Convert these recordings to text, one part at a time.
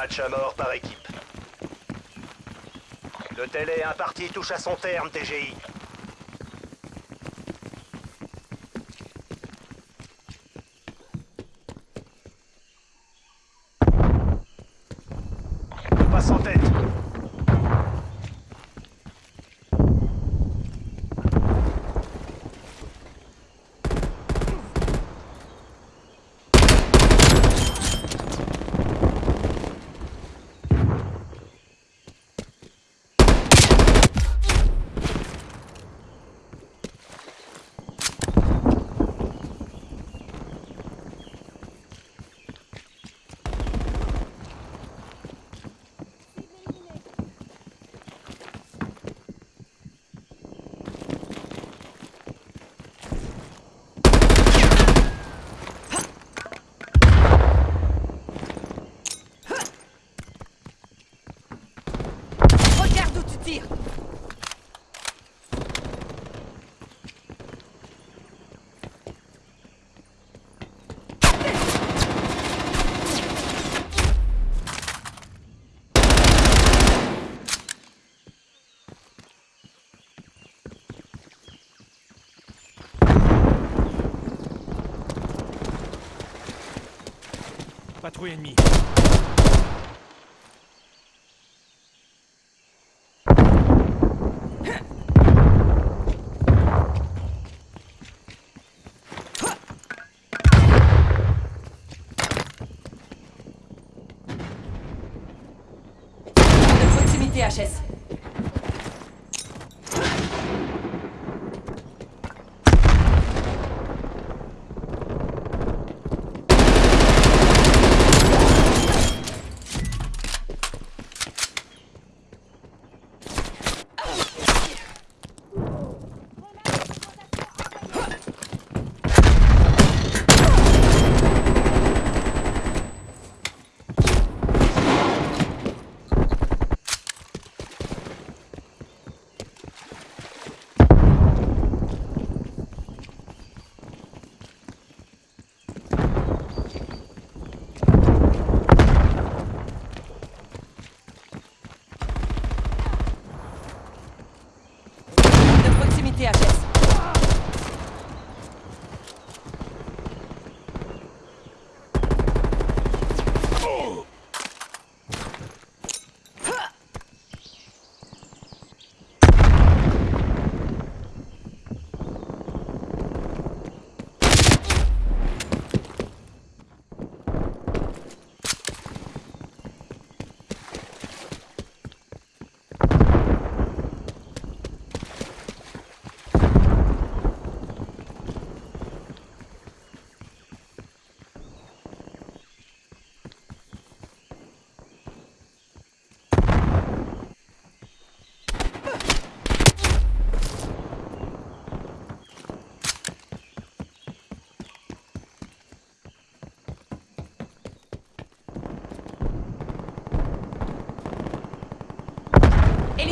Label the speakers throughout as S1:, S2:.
S1: Match à mort par équipe. Le télé imparti touche à son terme, TGI. On passe en tête.
S2: Tires
S3: Patrouille ennemie.
S2: ihtiyaç etsin.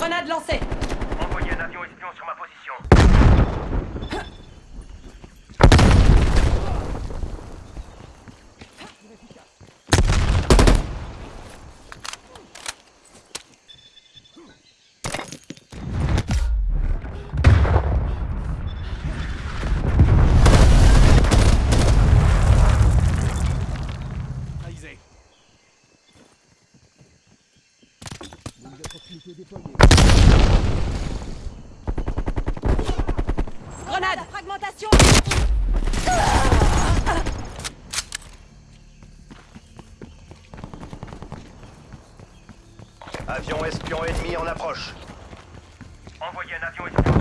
S2: Grenade lancée.
S1: Envoyez un avion espion sur ma position.
S3: Aisé.
S2: Grenade. Fragmentation.
S1: Avion espion ennemi en approche.
S4: Envoyez un avion espion.